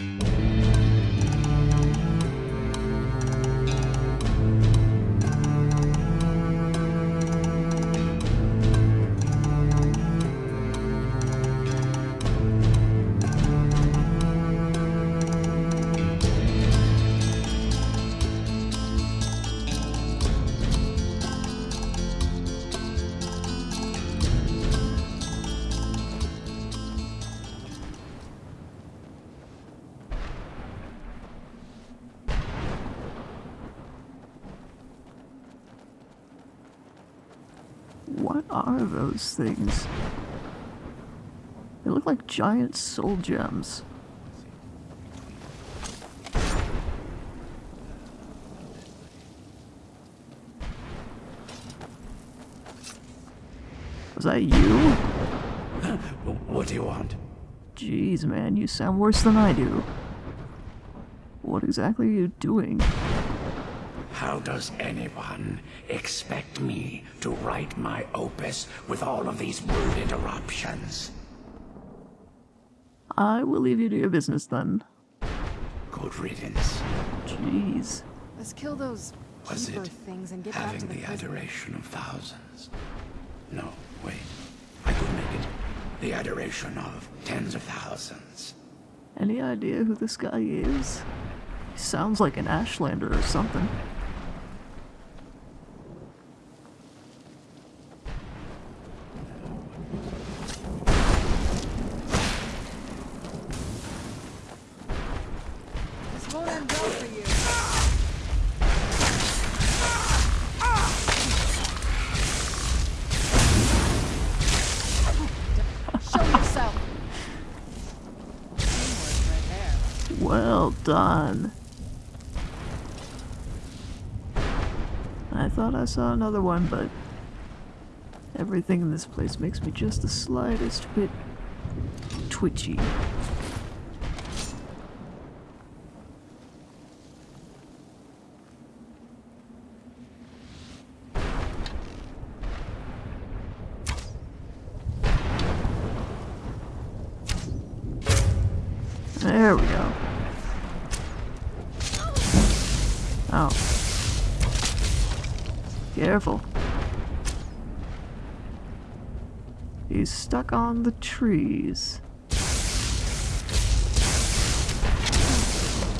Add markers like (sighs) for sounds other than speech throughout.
What are those things? They look like giant soul gems. Was that you? (laughs) What do you want? Jeez, man, you sound worse than I do. What exactly are you doing? How does anyone expect me to write my opus with all of these rude interruptions? I will leave you to your business then. Good riddance. Jeez. Let's kill those Was it things and get back having to the, the prison. adoration of thousands? No, wait. I could make it the adoration of tens of thousands. Any idea who this guy is? He sounds like an Ashlander or something. Well done. I thought I saw another one, but everything in this place makes me just the slightest bit twitchy. There we go. Oh. Careful. On the trees.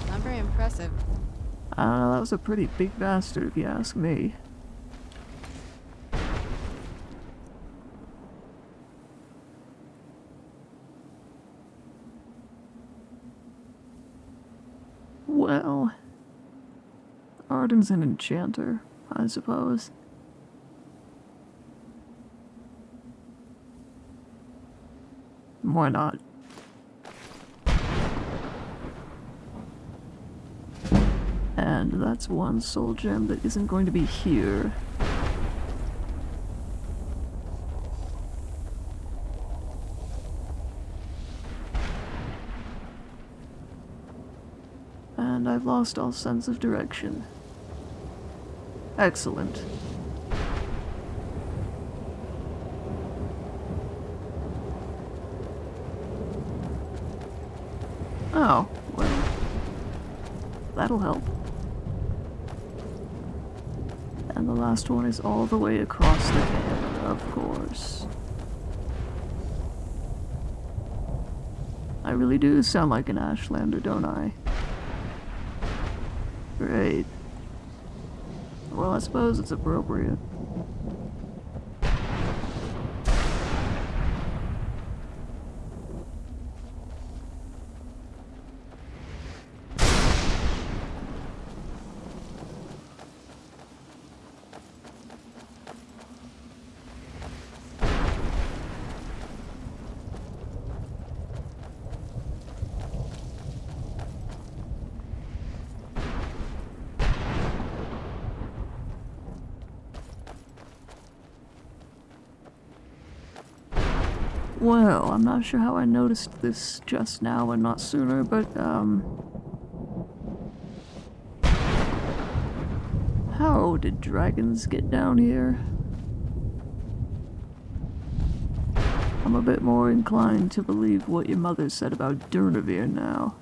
Not very impressive. I don't know, that was a pretty big bastard if you ask me. Well, Arden's an enchanter, I suppose. Why not? And that's one soul gem that isn't going to be here. And I've lost all sense of direction. Excellent. Oh, well. That'll help. And the last one is all the way across the canyon, of course. I really do sound like an Ashlander, don't I? Great. Well, I suppose it's appropriate. Well, I'm not sure how I noticed this just now and not sooner, but, um... How did dragons get down here? I'm a bit more inclined to believe what your mother said about Durnehviir now.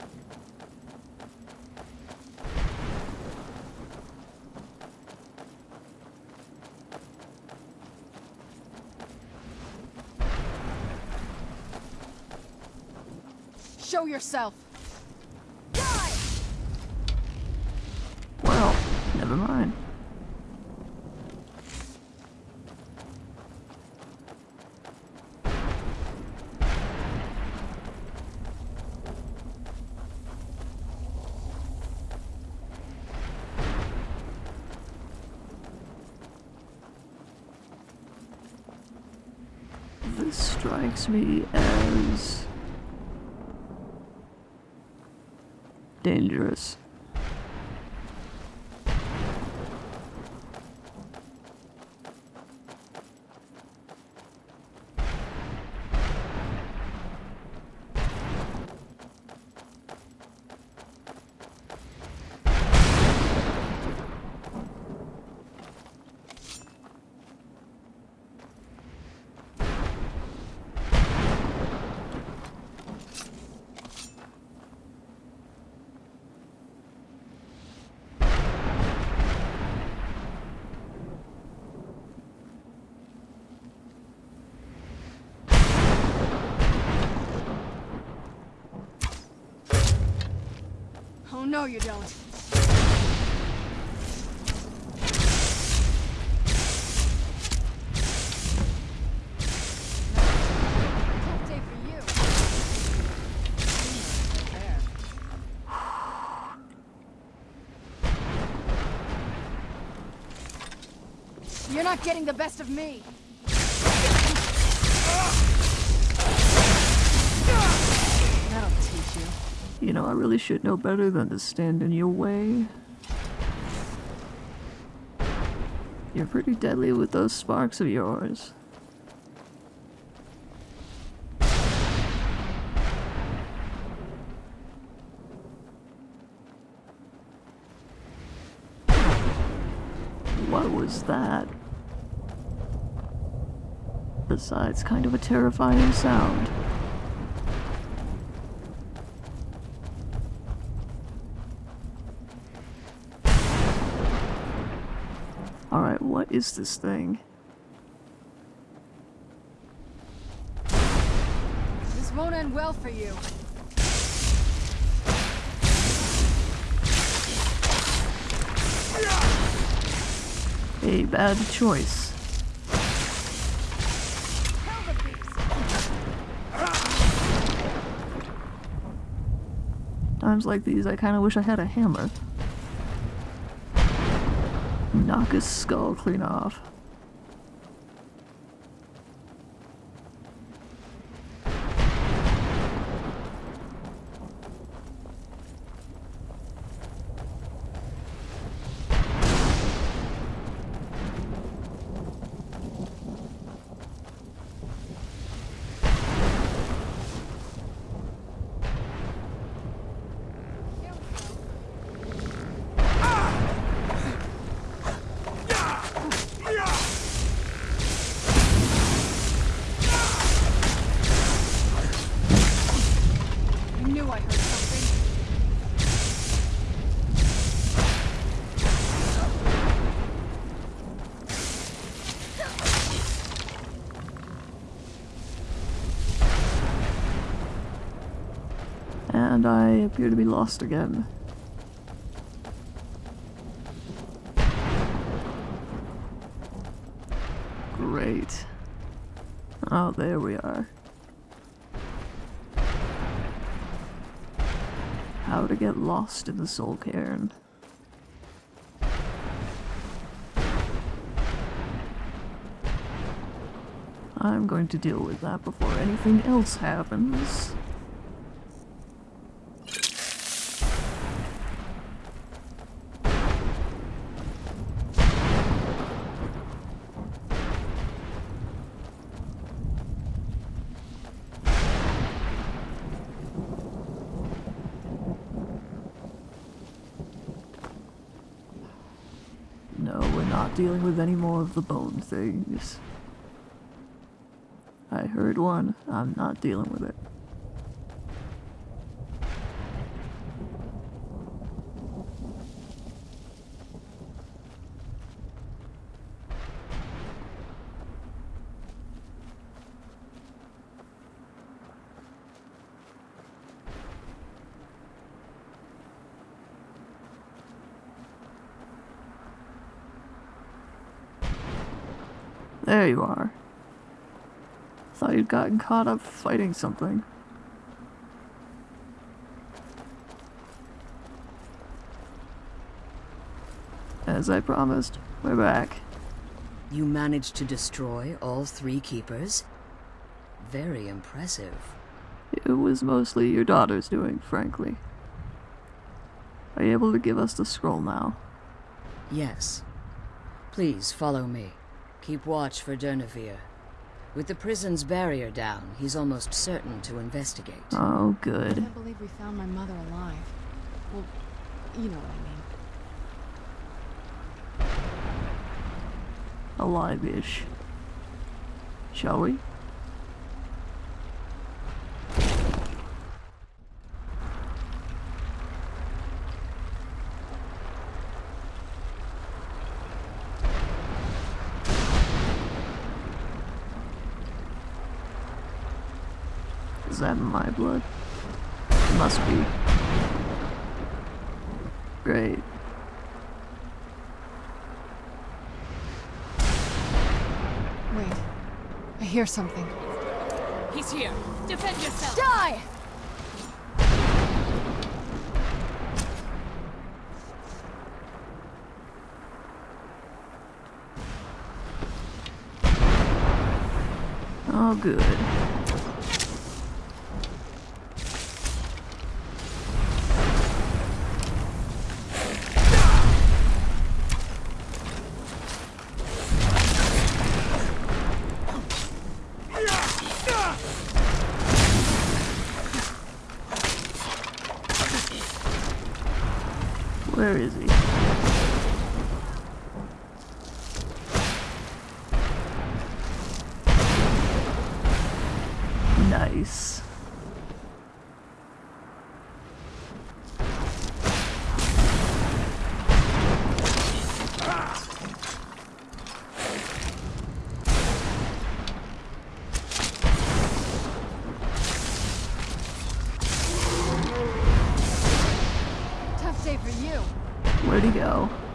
Yourself. Well, never mind. This strikes me as dangerous. No, you don't. You're not getting the best of me. That'll teach you. You know, I really should know better than to stand in your way. You're pretty deadly with those sparks of yours. What was that? Besides, kind of a terrifying sound. Alright, what is this thing? This won't end well for you. A bad choice. Tell the beast. Times like these, I kind of wish I had a hammer. Knock his skull clean off. Here we go. I knew I heard something. And I appear to be lost again. Great. Oh, there we are. How to get lost in the soul cairn. I'm going to deal with that before anything else happens. No, we're not dealing with any more of the bone things. I heard one. I'm not dealing with it. There you are. Gotten caught up fighting something. As I promised, we're back. You managed to destroy all three keepers? Very impressive. It was mostly your daughter's doing, frankly. Are you able to give us the scroll now? Yes. Please follow me. Keep watch for Durnehviir. With the prison's barrier down, he's almost certain to investigate. Oh, good. I can't believe we found my mother alive. Well, you know what I mean. Alive-ish. Shall we? Is that my blood? Must be. Great. Wait. I hear something. He's here. Defend yourself. Die! Oh, good.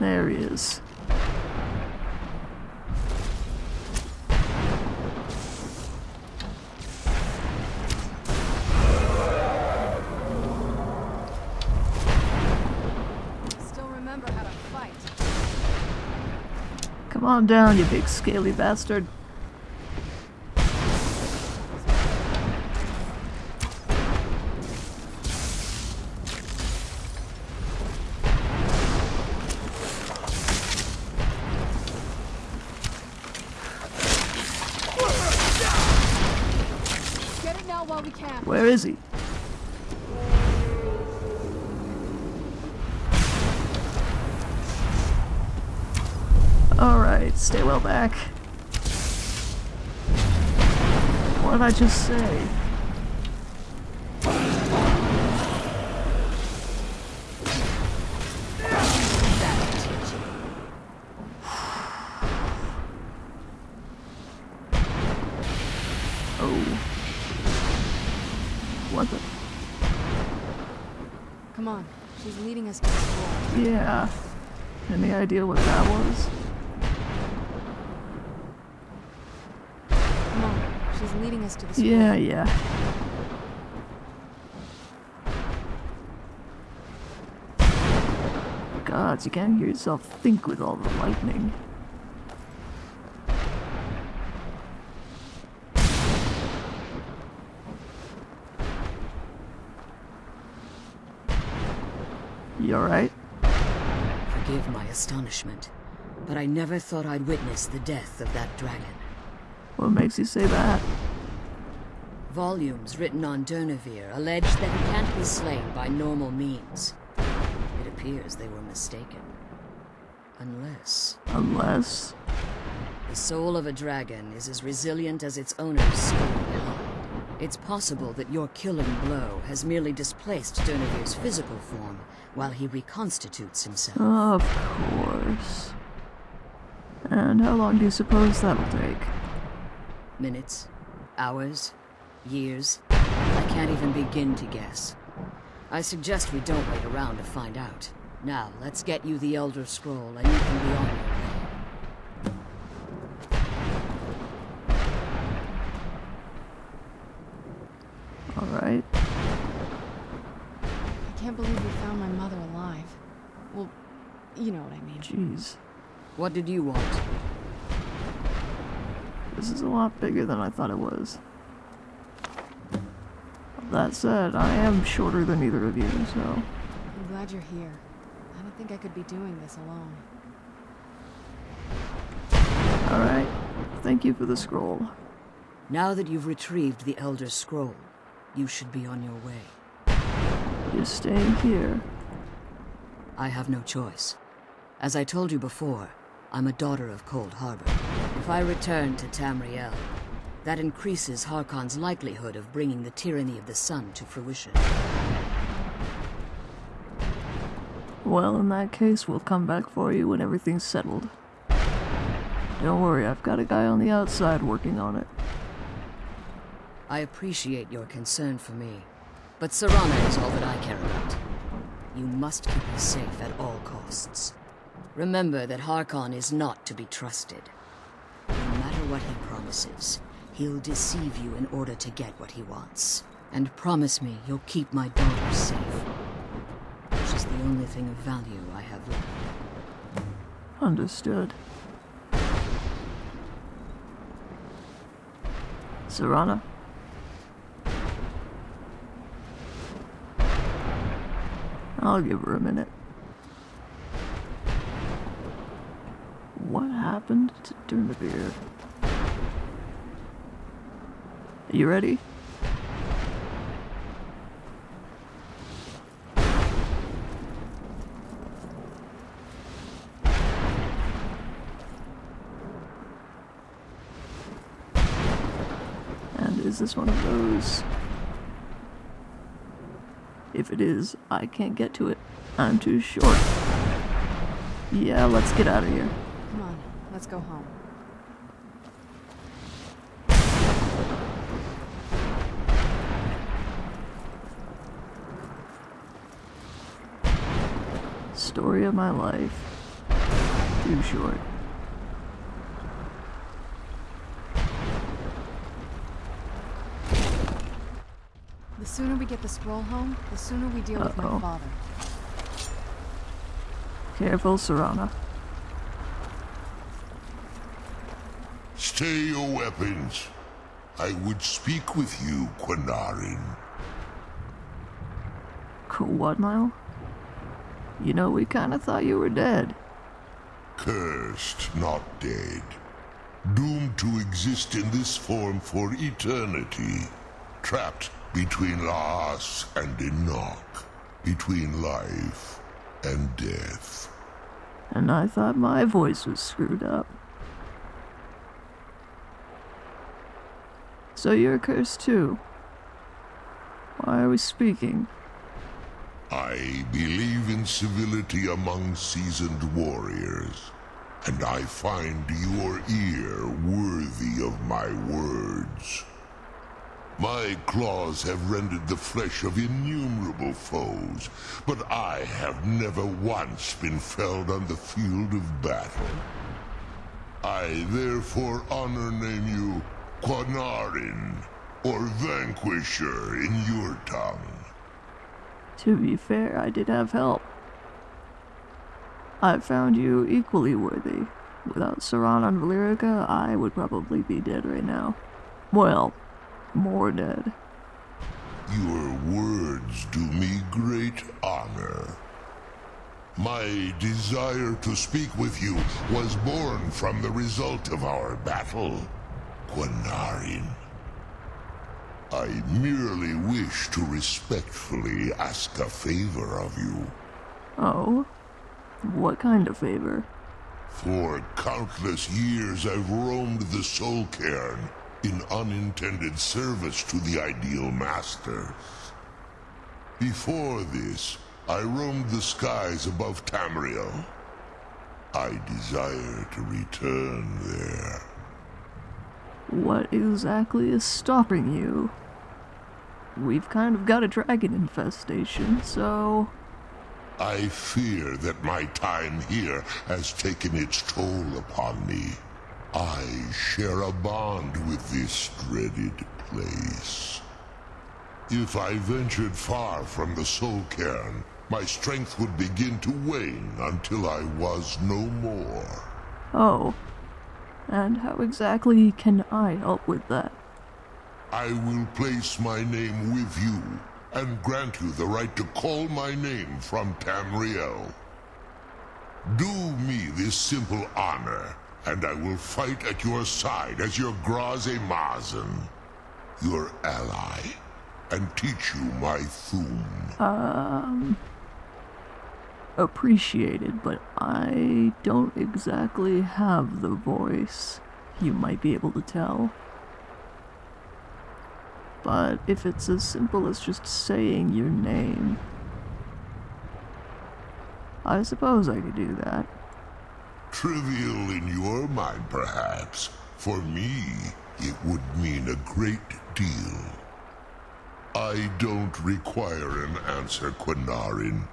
There he is. Still remember how to fight. Come on down, you big scaly bastard. Back. What did I just say? (sighs) Oh. What the? Come on. She's leading us to the school. Yeah. Any idea what that was? Come on. Leading us to the school. Yeah, yeah. Gods, you can't hear yourself think with all the lightning. You alright? Forgive my astonishment, but I never thought I'd witness the death of that dragon. What makes you say that? Volumes written on Durnehviir allege that he can't be slain by normal means. It appears they were mistaken. Unless Unless. the soul of a dragon is as resilient as its owner's hide. It's possible that your killing blow has merely displaced Durnehviir's physical form while he reconstitutes himself. Of course. And how long do you suppose that'll take? Minutes, hours, years. I can't even begin to guess. I suggest we don't wait around to find out. Now, let's get you the Elder Scroll and you can be on your way. Alright. I can't believe we found my mother alive. Well, you know what I mean. Jeez. What did you want? This is a lot bigger than I thought it was. That said, I am shorter than either of you, so... I'm glad you're here. I don't think I could be doing this alone. Alright. Thank you for the scroll. Now that you've retrieved the Elder Scroll, you should be on your way. You're staying here. I have no choice. As I told you before, I'm a daughter of Coldharbour. If I return to Tamriel, that increases Harkon's likelihood of bringing the tyranny of the sun to fruition. Well, in that case, we'll come back for you when everything's settled. Don't worry, I've got a guy on the outside working on it. I appreciate your concern for me, but Serana is all that I care about. You must keep me safe at all costs. Remember that Harkon is not to be trusted. What he promises, he'll deceive you in order to get what he wants. And promise me you'll keep my daughter safe. Which is the only thing of value I have left. Understood. Serana? I'll give her a minute. What happened to You ready? And is this one of those? If it is, I can't get to it. I'm too short. Yeah, let's get out of here. Come on, let's go home. Story of my life. Too short. The sooner we get the scroll home, the sooner we deal with my father. Careful, Serana. Stay your weapons. I would speak with you, Qahnaarin. What now? You know, we kinda thought you were dead. Cursed, not dead. Doomed to exist in this form for eternity. Trapped between Laas and dinok. Between life and death. And I thought my voice was screwed up. So you're cursed too. Why are we speaking? I believe in civility among seasoned warriors, and I find your ear worthy of my words. My claws have rended the flesh of innumerable foes, but I have never once been felled on the field of battle. I therefore honor name you Qahnaarin, or Vanquisher in your tongue. To be fair, I did have help. I found you equally worthy. Without Serana and Valerica, I would probably be dead right now. Well, more dead. Your words do me great honor. My desire to speak with you was born from the result of our battle, Qahnaarin. I merely wish to respectfully ask a favor of you. Oh? What kind of favor? For countless years I've roamed the Soul Cairn in unintended service to the Ideal Masters. Before this, I roamed the skies above Tamriel. I desire to return there. What exactly is stopping you? We've kind of got a dragon infestation, so... I fear that my time here has taken its toll upon me. I share a bond with this dreaded place. If I ventured far from the Soul Cairn, my strength would begin to wane until I was no more. Oh. And how exactly can I help with that? I will place my name with you and grant you the right to call my name from Tamriel. Do me this simple honor, and I will fight at your side as your Graze Mazen, your ally, and teach you my Thu'um. Um. Appreciated, but I don't exactly have the voice. You might be able to tell. But if it's as simple as just saying your name, I suppose I could do that. Trivial in your mind, perhaps. For me, it would mean a great deal. I don't require an answer, Qahnaarin.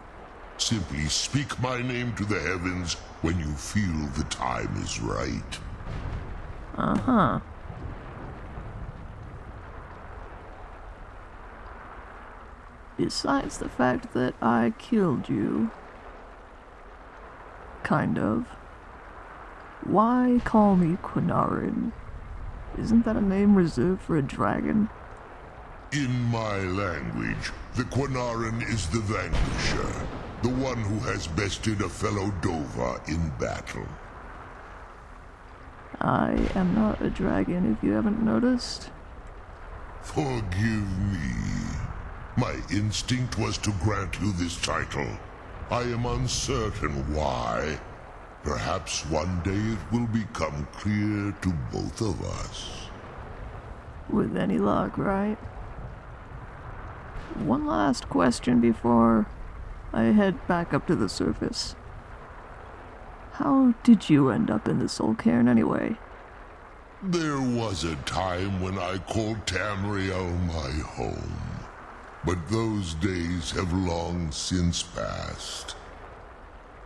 Simply speak my name to the heavens when you feel the time is right. Uh Besides the fact that I killed you, kind of, why call me Qahnaarin? Isn't that a name reserved for a dragon? In my language, the Qahnaarin is the vanquisher, the one who has bested a fellow Dova in battle. I am not a dragon if you haven't noticed. Forgive me. My instinct was to grant you this title. I am uncertain why. Perhaps one day it will become clear to both of us. With any luck, right? One last question before I head back up to the surface. How did you end up in the Soul Cairn anyway? There was a time when I called Tamriel my home. But those days have long since passed.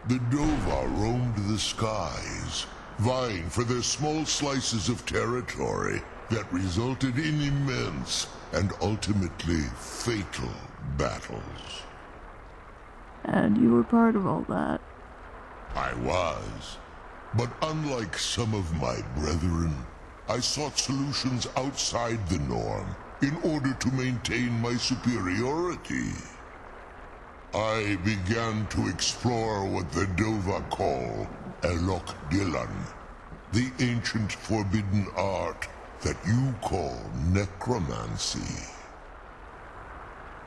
The Dova roamed the skies, vying for their small slices of territory that resulted in immense and ultimately fatal battles. And you were part of all that. I was. But unlike some of my brethren, I sought solutions outside the norm in order to maintain my superiority. I began to explore what the Dova call Elok Dilan, the ancient forbidden art that you call necromancy.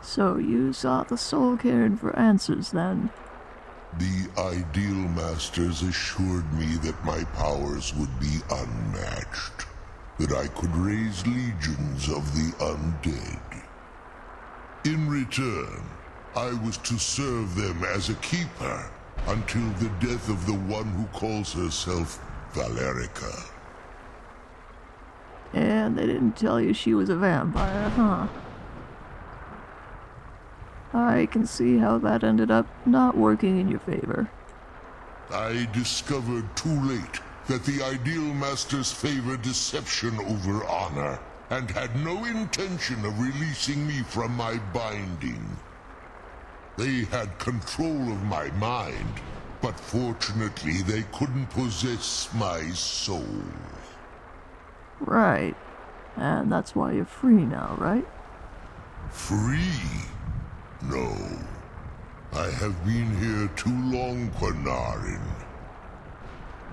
So you sought the Soul Cairn for answers then? The Ideal Masters assured me that my powers would be unmatched, that I could raise legions of the undead. In return, I was to serve them as a keeper until the death of the one who calls herself Valerica. And they didn't tell you she was a vampire, huh? I can see how that ended up not working in your favor. I discovered too late that the Ideal Masters favor deception over honor, and had no intention of releasing me from my binding. They had control of my mind, but fortunately they couldn't possess my soul. Right. And that's why you're free now, right? Free? No. I have been here too long, Qahnaarin.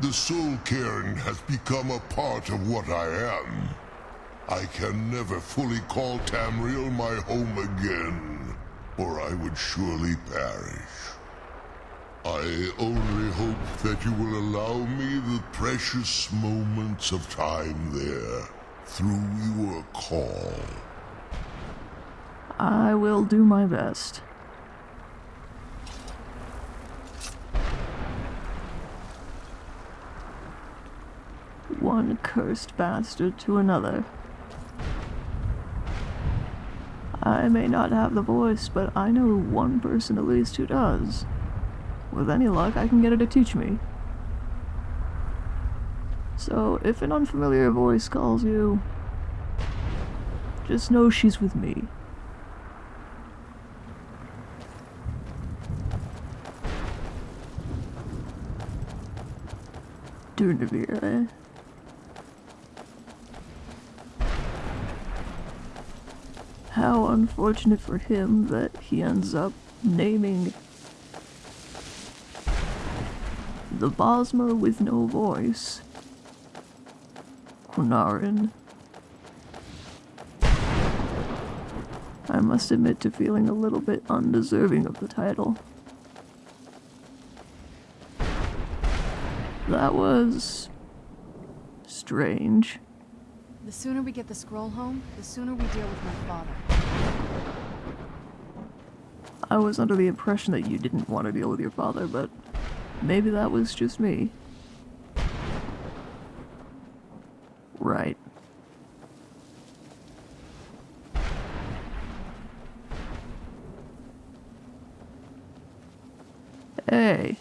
The Soul Cairn has become a part of what I am. I can never fully call Tamriel my home again, or I would surely perish. I only hope that you will allow me the precious moments of time there, through your call. I will do my best. one cursed bastard to another. I may not have the voice, but I know one person at least who does. With any luck, I can get her to teach me. So, if an unfamiliar voice calls you, just know she's with me. Durnehviir, eh? How unfortunate for him that he ends up naming the Bosmer with no voice. Qahnaarin. I must admit to feeling a little bit undeserving of the title. That was strange. The sooner we get the scroll home, the sooner we deal with my father. I was under the impression that you didn't want to deal with your father, but maybe that was just me. Right. Hey,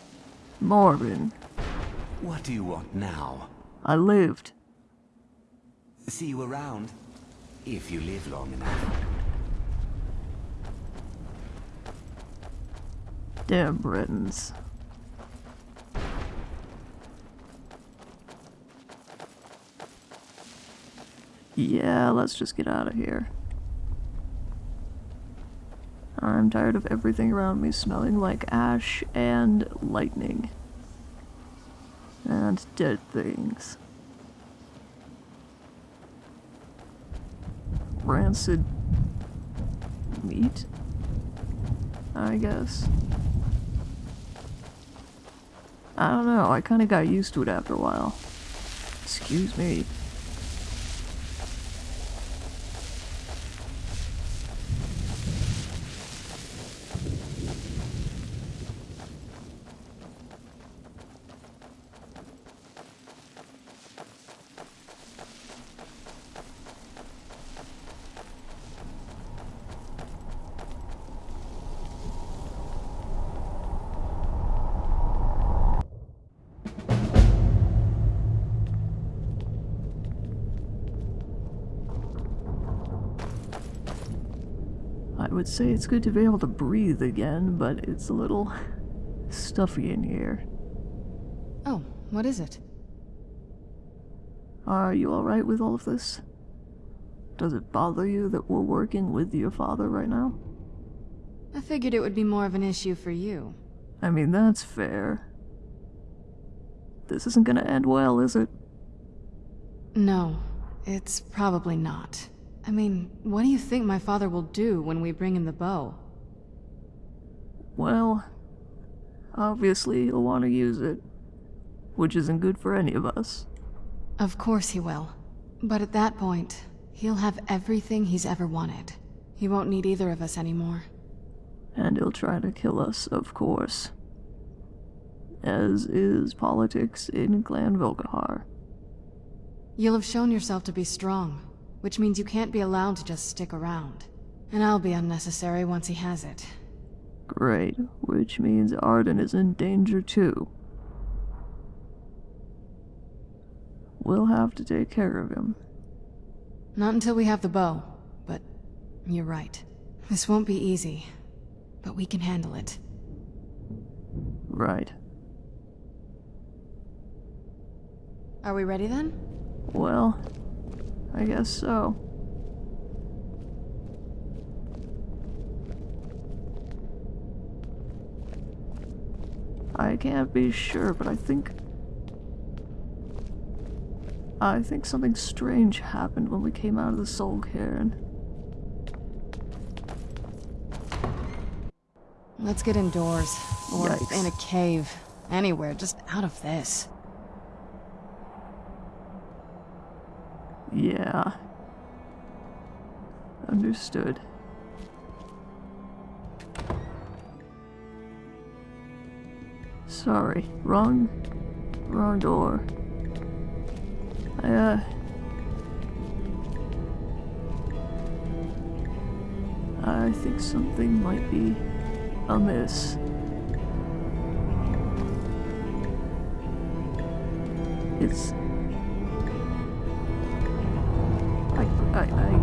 Marvin, What do you want now? I lived. See you around? If you live long enough. Damn Bretons. Yeah, let's just get out of here. I'm tired of everything around me smelling like ash and lightning. And dead things. Rancid meat? I guess. I don't know, I kinda got used to it after a while. Excuse me. Say it's good to be able to breathe again, but it's a little stuffy in here. Oh, what is it? Are you alright with all of this? Does it bother you that we're working with your father right now? I figured it would be more of an issue for you. I mean, that's fair. This isn't gonna end well, is it? No, it's probably not. I mean, what do you think my father will do when we bring him the bow? Well, obviously he'll want to use it, which isn't good for any of us. Of course he will. But at that point, he'll have everything he's ever wanted. He won't need either of us anymore. And he'll try to kill us, of course. As is politics in Clan Volkihar. You'll have shown yourself to be strong, which means you can't be allowed to just stick around. And I'll be unnecessary once he has it. Great, which means Arden is in danger too. We'll have to take care of him. Not until we have the bow, but you're right. This won't be easy, but we can handle it. Right. Are we ready then? Well, I guess so. I can't be sure, but I think... I think something strange happened when we came out of the Soul Cairn. Let's get indoors. Or Yikes. in a cave. Anywhere, just out of this. Yeah. Understood. Sorry, wrong, wrong door. I, uh... I think something might be amiss. It's I, I,